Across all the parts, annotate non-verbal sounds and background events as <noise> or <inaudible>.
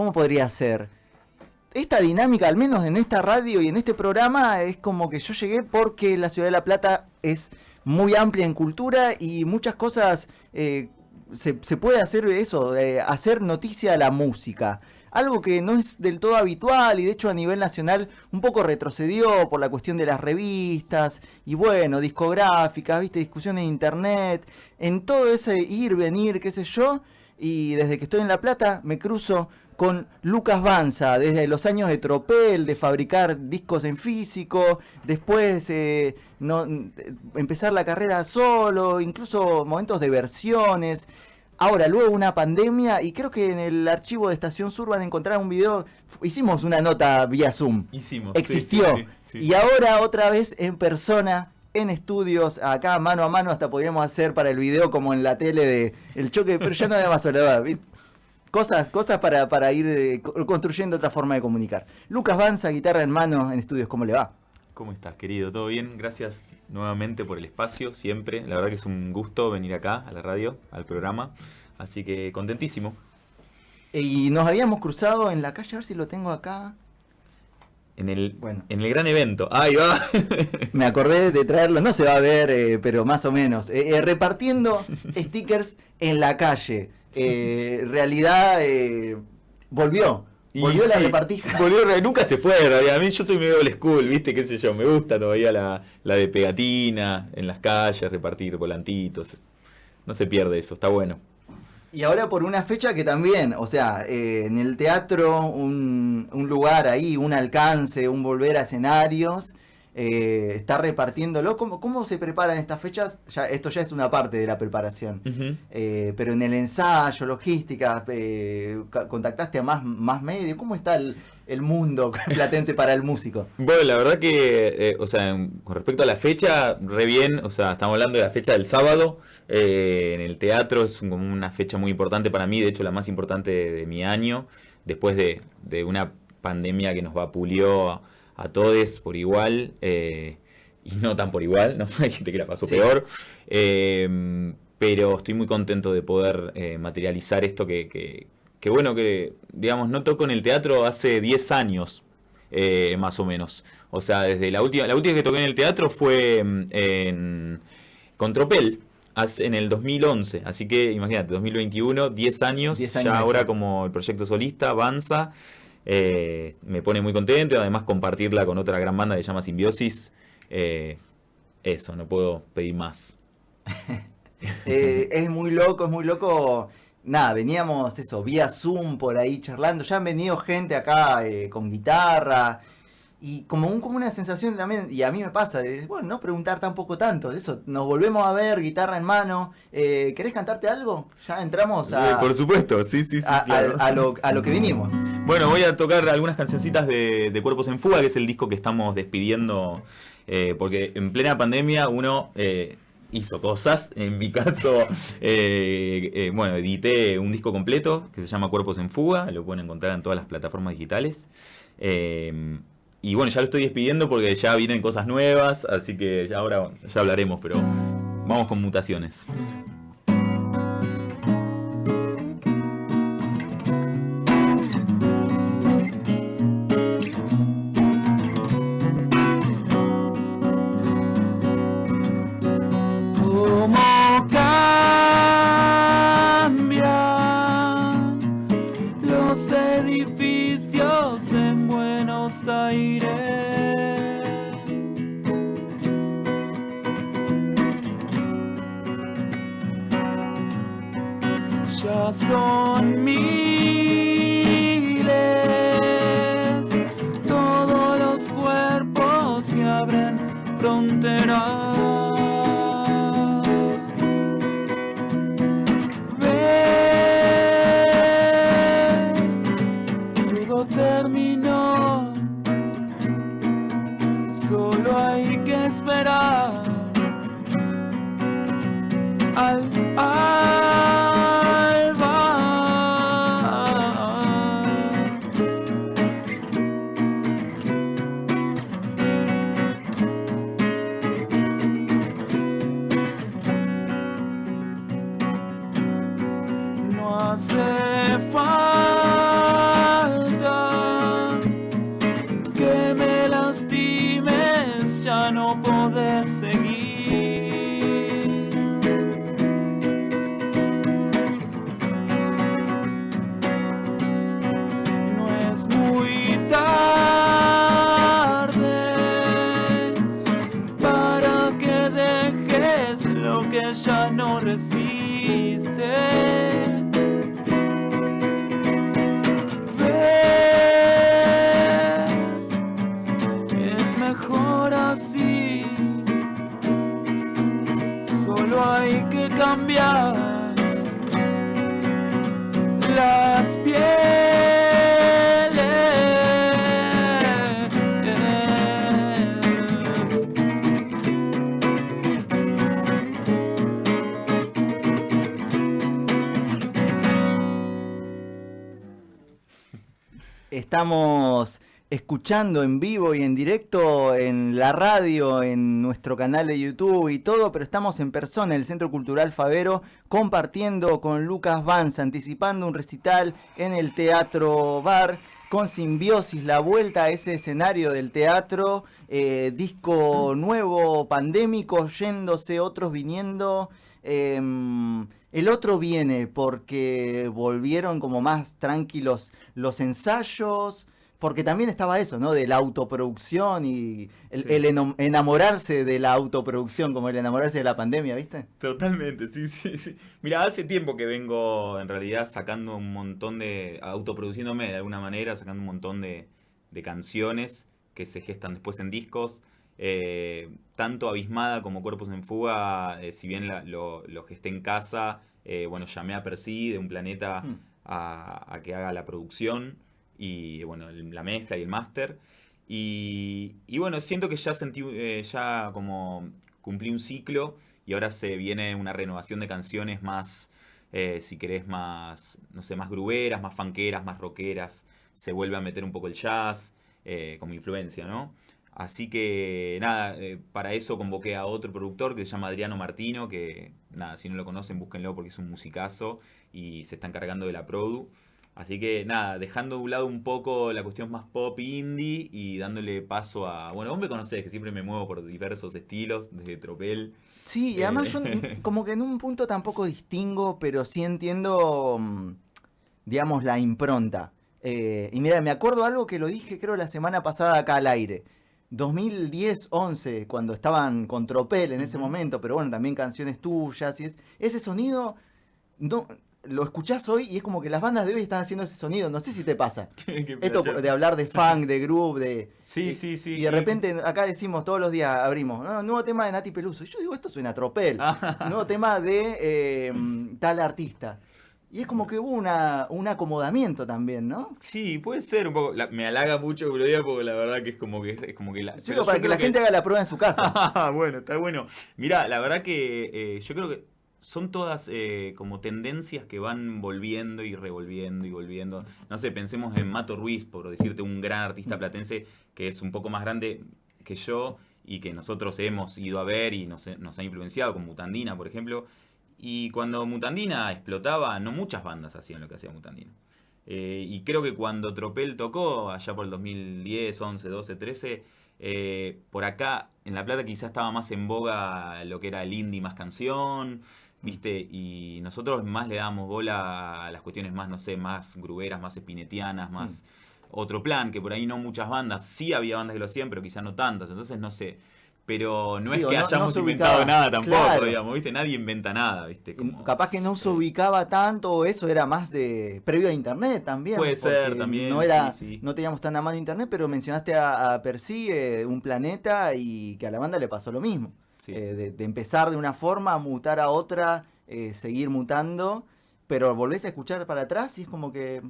¿cómo podría ser? Esta dinámica, al menos en esta radio y en este programa, es como que yo llegué porque la ciudad de La Plata es muy amplia en cultura y muchas cosas eh, se, puede hacer eso, eh, hacer noticia a la música. Algo que no es del todo habitual y de hecho a nivel nacional un poco retrocedió por la cuestión de las revistas y bueno, discográficas, viste, discusiones en internet, en todo ese ir, venir, qué sé yo. Y desde que estoy en La Plata me cruzo con Lucas Banza, desde los años de Tropel, de fabricar discos en físico, después eh, no, empezar la carrera solo, incluso momentos de versiones. Ahora, luego una pandemia, y creo que en el archivo de Estación Sur van a encontrar un video, hicimos una nota vía Zoom. Hicimos. Existió. y ahora otra vez en persona, en estudios, acá mano a mano, hasta podríamos hacer para el video como en la tele de el choque, pero ya no había más soledad. Cosas, cosas para, para ir eh, construyendo otra forma de comunicar. Lucas Banza, guitarra en mano en estudios, ¿cómo le va? ¿Cómo estás, querido? ¿Todo bien? Gracias nuevamente por el espacio, siempre. La verdad que es un gusto venir acá, a la radio, al programa. Así que contentísimo. Y nos habíamos cruzado en la calle, a ver si lo tengo acá. En el, bueno. en el gran evento. Ahí va. <laughs> Me acordé de traerlo, no se va a ver, eh, pero más o menos. Eh, repartiendo <laughs> stickers en la calle. Eh, realidad eh, volvió. Volvió la repartija. Volvió, nunca se fue, A mí yo soy medio old school, ¿viste? ¿Qué sé yo? Me gusta todavía la, de pegatina, en las calles, repartir volantitos. No se pierde eso, está bueno. Y ahora por una fecha que también, o sea, eh, en el teatro, un, un lugar ahí, un alcance, un volver a escenarios eh, está repartiéndolo. ¿Cómo, ¿Cómo se preparan estas fechas? Ya, esto ya es una parte de la preparación. Eh, pero en el ensayo, logística, eh, contactaste a más, más medios. ¿Cómo está el, mundo <laughs> platense para el músico? Bueno, la verdad que, o sea, con respecto a la fecha, re bien. O sea, estamos hablando de la fecha del sábado. en el teatro es como una fecha muy importante para mí, de hecho la más importante de, mi año, después de, de una pandemia que nos vapuleó a todos por igual eh, y no tan por igual, ¿no? <laughs> Hay gente que la pasó peor. Em, pero estoy muy contento de poder eh, materializar esto que, que, bueno, que digamos, no toco en el teatro hace 10 años, eh, más o menos. O sea, desde la última, la última que toqué en el teatro fue em, en Contropel, en el 2011. Así que imagínate, 2021, 10 años, 10 años ya ahora como el proyecto solista avanza. Eh, me pone muy contento además compartirla con otra gran banda que se llama Simbiosis. Eh, eso, no puedo pedir más. <laughs> Eh, es muy loco, es muy loco. Nada, veníamos eso, vía Zoom por ahí charlando. Ya han venido gente acá con guitarra. Y como, un, como una sensación también, y a mí me pasa, de, bueno, no preguntar tampoco tanto, eso, nos volvemos a ver, guitarra en mano, eh, ¿querés cantarte algo? Ya entramos a... por supuesto, sí, sí, sí. A, lo, a, lo, que vinimos. Bueno, voy a tocar algunas cancioncitas de, Cuerpos en Fuga, que es el disco que estamos despidiendo, eh, porque en plena pandemia uno... Eh, hizo cosas. En mi caso, <laughs> bueno, edité un disco completo que se llama Cuerpos en Fuga, lo pueden encontrar en todas las plataformas digitales. Y bueno, ya lo estoy despidiendo porque ya vienen cosas nuevas, así que ya ahora ya hablaremos, pero vamos con mutaciones. Son Estamos escuchando en vivo y en directo en la radio, en nuestro canal de YouTube y todo, pero estamos en persona en el Centro Cultural Favero compartiendo con Lucas Vance, anticipando un recital en el Teatro Bar con Simbiosis, la vuelta a ese escenario del teatro, eh, disco nuevo, pandémico, yéndose, otros viniendo. Em, el otro viene porque volvieron como más tranquilos los ensayos, porque también estaba eso, ¿no? De la autoproducción y el, Sí. el eno- enamorarse de la autoproducción, como el enamorarse de la pandemia, ¿viste? Totalmente, sí, sí, sí. Mira, hace tiempo que vengo en realidad sacando un montón de, autoproduciéndome de alguna manera, sacando un montón de, de canciones que se gestan después en discos. Eh, tanto Abismada como Cuerpos en Fuga, eh, si bien la- lo, lo gesté en casa, eh, bueno, llamé a Percy de un planeta Hmm. a, a que haga la producción y bueno, el- la mezcla y el máster. Y, y bueno, siento que ya sentí, ya como cumplí un ciclo y ahora se viene una renovación de canciones más, si querés, más, no sé, más gruberas, más fanqueras, más rockeras. Se vuelve a meter un poco el jazz como influencia, ¿no? Así que nada, eh, para eso convoqué a otro productor que se llama Adriano Martino, que nada, si no lo conocen, búsquenlo porque es un musicazo y se está encargando de la produ. Así que nada, dejando de un lado un poco la cuestión más pop indie y dándole paso a. Bueno, vos me conocés que siempre me muevo por diversos estilos, desde Tropel. Sí, y además Eh. yo n- <laughs> como que en un punto tampoco distingo, pero sí entiendo, mm, digamos, la impronta. Eh, y mira, me acuerdo algo que lo dije creo la semana pasada acá al aire. 2010-11, cuando estaban con Tropel en ese momento, pero bueno, también canciones tuyas y es, ese sonido, no, lo escuchás hoy y es como que las bandas de hoy están haciendo ese sonido, no sé si te pasa. <laughs> Esto de hablar de funk, de groove, de... Sí, y- sí, sí. Y de repente acá decimos todos los días, abrimos, "No, nuevo tema de Nati Peluso. Y yo digo, esto suena a tropel. <laughs> Nuevo tema de eh, tal artista. Y es como que hubo una, un acomodamiento también, ¿no? Sí, puede ser un poco. la- me halaga mucho que lo diga porque la verdad que es como que es como que la. Para que la gente haga la prueba en su casa. <laughs> Ah, bueno, está bueno. Mirá, la verdad que eh, yo creo que son todas eh, como tendencias que van volviendo y revolviendo y volviendo. No sé, pensemos en Mato Ruiz, por decirte un gran artista platense que es un poco más grande que yo y que nosotros hemos ido a ver y nos, nos ha influenciado, con Mutandina, por ejemplo. Y cuando Mutandina explotaba, no muchas bandas hacían lo que hacía Mutandina. Eh, y creo que cuando Tropel tocó, allá por el 2010, 11, 12, 13, eh, por acá en La Plata quizás estaba más en boga lo que era el indie más canción, ¿viste? Y nosotros más le dábamos bola a las cuestiones más, no sé, más gruberas, más espinetianas, más otro plan, que por ahí no muchas bandas, sí había bandas que lo hacían, pero quizás no tantas, entonces no sé. Pero no Sí, es que no- hayamos inventado nada tampoco, Claro. digamos, ¿viste? Nadie inventa nada, ¿viste? Como- Capaz que no se ubicaba tanto, eso era más de previo a internet también. Puede ser también, No, era, sí, sí. no teníamos tan a mano internet, pero mencionaste a, a Percy, eh, un planeta, y que a la banda le pasó lo mismo. Eh, de, de empezar de una forma, mutar a otra, eh, seguir mutando, pero volvés a escuchar para atrás y es como que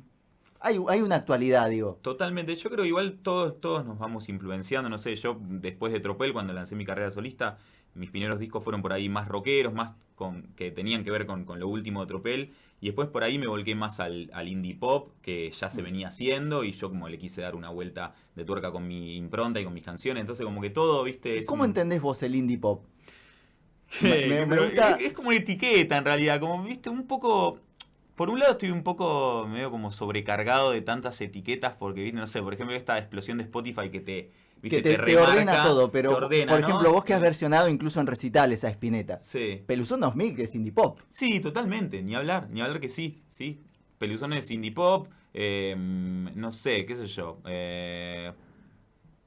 hay, hay una actualidad, digo. Totalmente, yo creo que igual todos, todos nos vamos influenciando, no sé, yo después de Tropel, cuando lancé mi carrera solista, mis primeros discos fueron por ahí más rockeros, más con, que tenían que ver con, con lo último de Tropel, y después por ahí me volqué más al, al indie pop, que ya se venía haciendo, y yo como le quise dar una vuelta de tuerca con mi impronta y con mis canciones, entonces como que todo, viste... es ¿Cómo un- entendés vos el indie pop? <laughs> Me- gusta- Es, es como una etiqueta en realidad, como viste, un poco. Por un lado estoy un poco medio como sobrecargado de tantas etiquetas, porque viste, no sé, por ejemplo, esta explosión de Spotify que te. que Viste, te, te remarca, ordena todo, pero ordena, por ¿no? ejemplo, vos que has versionado incluso en recitales a Spinetta. Sí. Peluzón 2000, que es indie pop. Sí, totalmente, ni hablar, ni hablar que sí, sí. Peluzones indie pop, eh, no sé, qué sé yo. eh,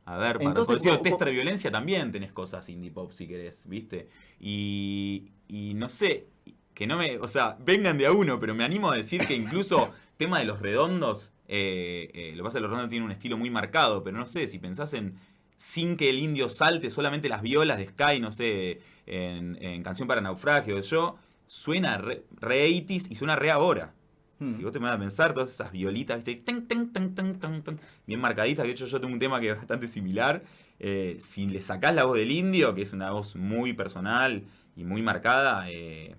a ver, para Entonces, vos- de Violencia también tenés cosas indie pop si querés, ¿viste? Y, y no sé, que no me, o sea, vengan de a uno, pero me animo a decir que incluso <laughs> tema de los redondos, eh, eh, lo que pasa es que los redondos tienen un estilo muy marcado, pero no sé, si pensás en sin que el indio salte, solamente las violas de Sky, no sé, en, en Canción para Naufragio, yo, suena re, re 80s y suena re ahora. Hmm. Si vos te vas a pensar, todas esas violitas, ¿viste? Tan, tan, tan, tan, tan, tan, bien marcaditas. De hecho, yo tengo un tema que es bastante similar. Eh, si le sacás la voz del indio, que es una voz muy personal y muy marcada, eh,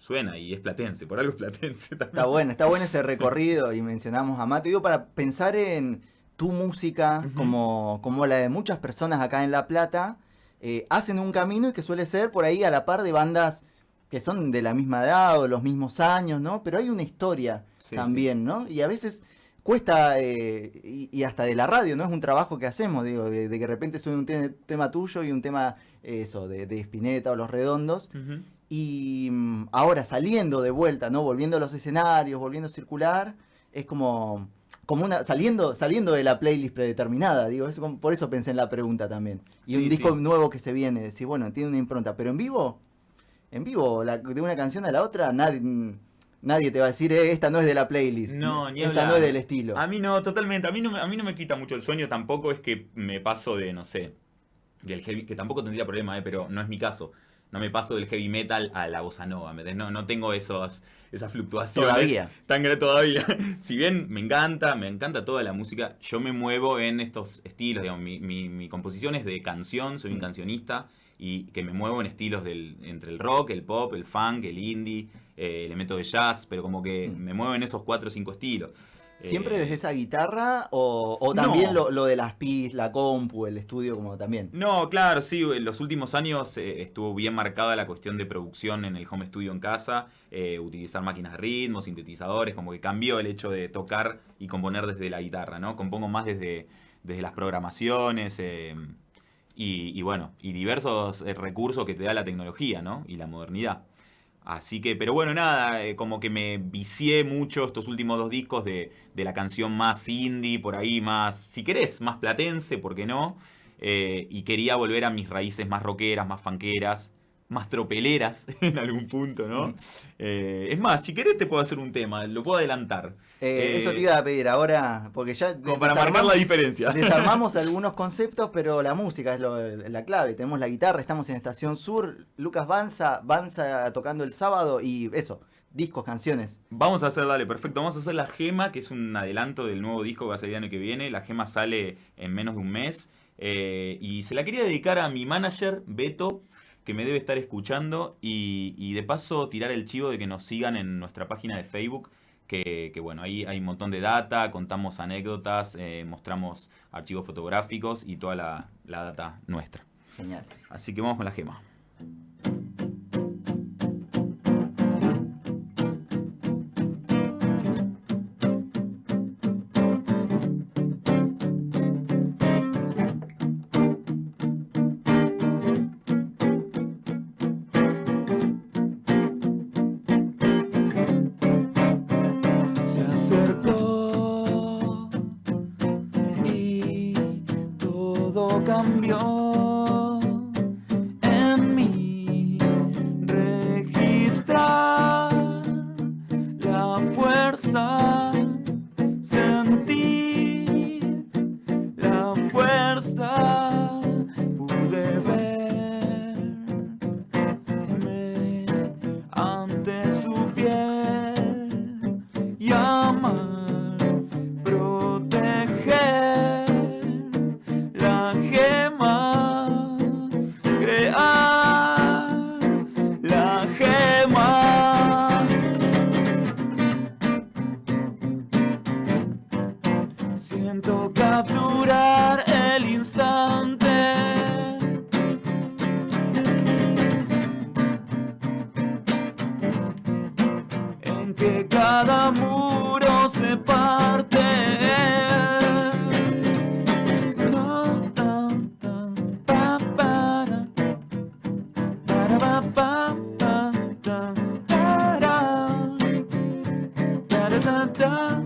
suena y es platense. Por algo es platense <laughs> también. Está bueno, está bueno ese recorrido y mencionamos a Mato. Digo, para pensar en tu música, como, como la de muchas personas acá en La Plata, eh, hacen un camino y que suele ser por ahí a la par de bandas que son de la misma edad o los mismos años, ¿no? Pero hay una historia Sí, también, ¿no? Y a veces cuesta, eh, y, y hasta de la radio, ¿no? Es un trabajo que hacemos, digo, de, de que de repente suene un te- tema tuyo y un tema, eh, eso, de, de Spinetta o Los Redondos. Y mm, ahora saliendo de vuelta, ¿no? Volviendo a los escenarios, volviendo a circular, es como, como una, saliendo, saliendo de la playlist predeterminada, digo, es como- por eso pensé en la pregunta también. Y Sí, un disco sí. nuevo que se viene, decir, bueno, tiene una impronta, pero en vivo, en vivo, la- de una canción a la otra, nadie, mm, nadie te va a decir, "Eh, esta no es de la playlist, No, ni esta hablar. no es del estilo. A mí no, totalmente. A mí no, me- a mí no me quita mucho el sueño. Tampoco es que me paso de, no sé, del heavy, que tampoco tendría problema, eh, pero no es mi caso. No me paso del heavy metal a la bossa nova. No, no tengo esos, esas fluctuaciones. Todavía. <laughs> Tan gra- todavía. <laughs> si bien me encanta, me encanta toda la música, yo me muevo en estos estilos. Digamos, mi, mi- mi composición es de canción, soy un Mm. cancionista. Y que me muevo en estilos del, entre el rock, el pop, el funk, el indie, eh, elemento de jazz, pero como que Mm. me muevo en esos cuatro o cinco estilos. ¿Siempre Eh, desde esa guitarra o, o no. también lo, lo de las PIs, la compu, el estudio como también? No, claro, sí, en los últimos años eh, estuvo bien marcada la cuestión de producción en el home studio en casa, eh, utilizar máquinas de ritmo, sintetizadores, como que cambió el hecho de tocar y componer desde la guitarra, ¿no? Compongo más desde, desde las programaciones eh, y, y bueno, y diversos recursos que te da la tecnología, ¿no? Y la modernidad. Así que, pero bueno, nada, eh, como que me vicié mucho estos últimos dos discos de, de la canción más indie, por ahí más, si querés, más platense, ¿por qué no? Eh, y quería volver a mis raíces más rockeras, más fanqueras, más tropeleras <laughs> en algún punto, ¿no? Eh, es más, si querés te puedo hacer un tema, lo puedo adelantar. Eh, Eh, eso te iba a pedir ahora, porque ya Como para marcar la diferencia. Desarmamos <laughs> algunos conceptos, pero la música es lo- la clave. Tenemos la guitarra, estamos en Estación Sur, Lucas Banza, Banza tocando el sábado y eso, discos, canciones. Vamos a hacer, dale, perfecto. Vamos a hacer La Gema, que es un adelanto del nuevo disco que va a salir el año que viene. La Gema sale en menos de un mes. eh, y se la quería dedicar a mi manager, Beto, que me debe estar escuchando. Y, y de paso tirar el chivo de que nos sigan en nuestra página de Facebook. Que, que, bueno, ahí hay un montón de data, contamos anécdotas, eh, mostramos archivos fotográficos y toda la, la data nuestra. Genial. Así que vamos con la gema. da da da da da da da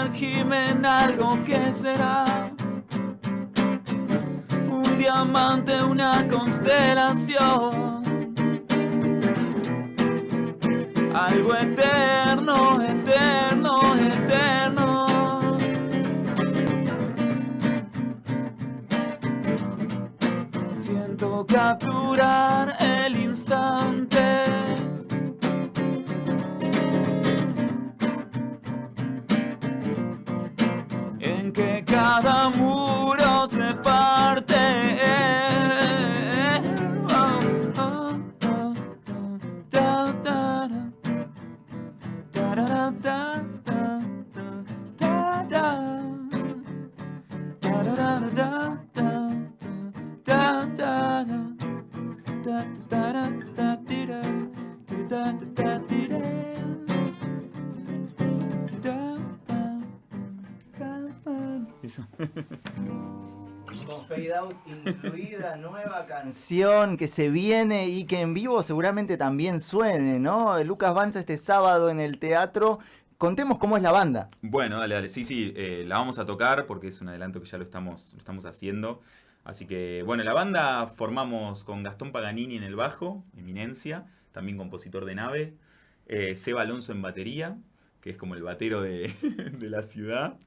sumergirme en algo que será un diamante, una constelación. Algo eterno, eterno, eterno. Siento capturar el instante. Cada muro se parte. Incluida, <laughs> nueva canción que se viene y que en vivo seguramente también suene, ¿no? Lucas Banza este sábado en el teatro. Contemos cómo es la banda. Bueno, dale, dale. Sí, sí, eh, la vamos a tocar porque es un adelanto que ya lo estamos, lo estamos haciendo. Así que, bueno, la banda formamos con Gastón Paganini en el bajo, eminencia, también compositor de nave, eh, Seba Alonso en batería, que es como el batero de <laughs> la ciudad.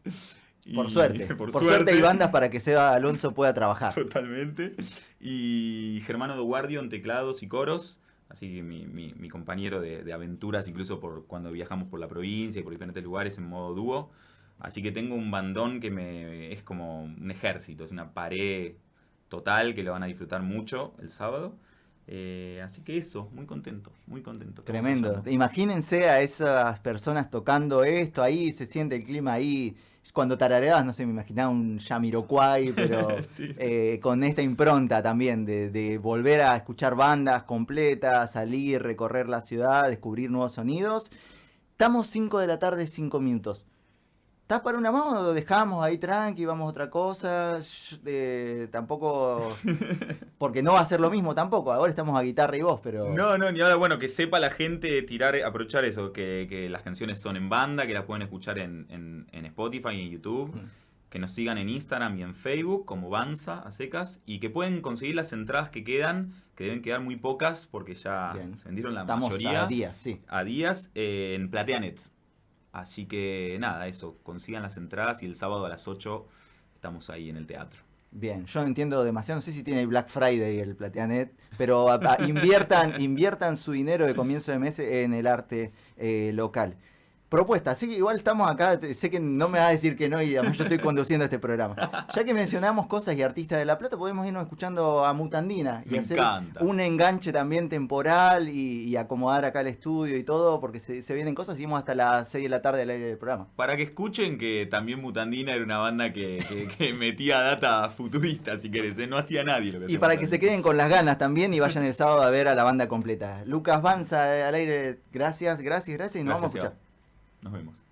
Por suerte. <laughs> Por, suerte. hay bandas para que Seba Alonso pueda trabajar. Totalmente. Y Germano Duguardio en teclados y coros. Así que mi, mi- mi compañero de, de aventuras, incluso por cuando viajamos por la provincia y por diferentes lugares en modo dúo. Así que tengo un bandón que me es como un ejército, es una pared total que lo van a disfrutar mucho el sábado. Eh, así que eso, muy contento, muy contento. Tremendo. Imagínense a esas personas tocando esto, ahí se siente el clima ahí. Cuando tarareabas, no sé, me imaginaba un Yamiroquai, pero <laughs> Sí. eh, con esta impronta también de, de volver a escuchar bandas completas, salir, recorrer la ciudad, descubrir nuevos sonidos. Estamos 5 de la tarde, 5 minutos. ¿Estás para una más o dejamos ahí tranqui, vamos a otra cosa? Eh, tampoco... <laughs> Porque no va a ser lo mismo tampoco. Ahora estamos a guitarra y voz, pero... No, no, ni ahora, bueno, que sepa la gente tirar, aprovechar eso, que, que las canciones son en banda, que las pueden escuchar en, en- en Spotify y en YouTube, Mm. que nos sigan en Instagram y en Facebook como Banza a secas, y que pueden conseguir las entradas que quedan, que deben quedar muy pocas porque ya Bien. se vendieron la Estamos mayoría a días, sí. a días eh, en Plateanet. Así que nada, eso, consigan las entradas y el sábado a las 8 estamos ahí en el teatro. Bien, yo no entiendo demasiado, no sé si tiene Black Friday el Plateanet, pero inviertan, <laughs> inviertan su dinero de comienzo de mes en el arte eh, local. Propuesta, así que igual estamos acá, sé que no me vas a decir que no y además yo estoy conduciendo este programa. Ya que mencionamos cosas y artistas de La Plata, podemos irnos escuchando a Mutandina y Me hacer encanta. un enganche también temporal y, y acomodar acá el estudio y todo, porque se, se vienen cosas, seguimos hasta las 6 de la tarde al aire del programa. Para que escuchen que también Mutandina era una banda que, que- que metía data futurista, si querés, ¿eh? no hacía nadie lo que Y para que se queden con las ganas también y vayan el sábado a ver a la banda completa. Lucas Banza eh, al aire, gracias, gracias, gracias y nos Gracias, vamos a escuchar. Nos vemos.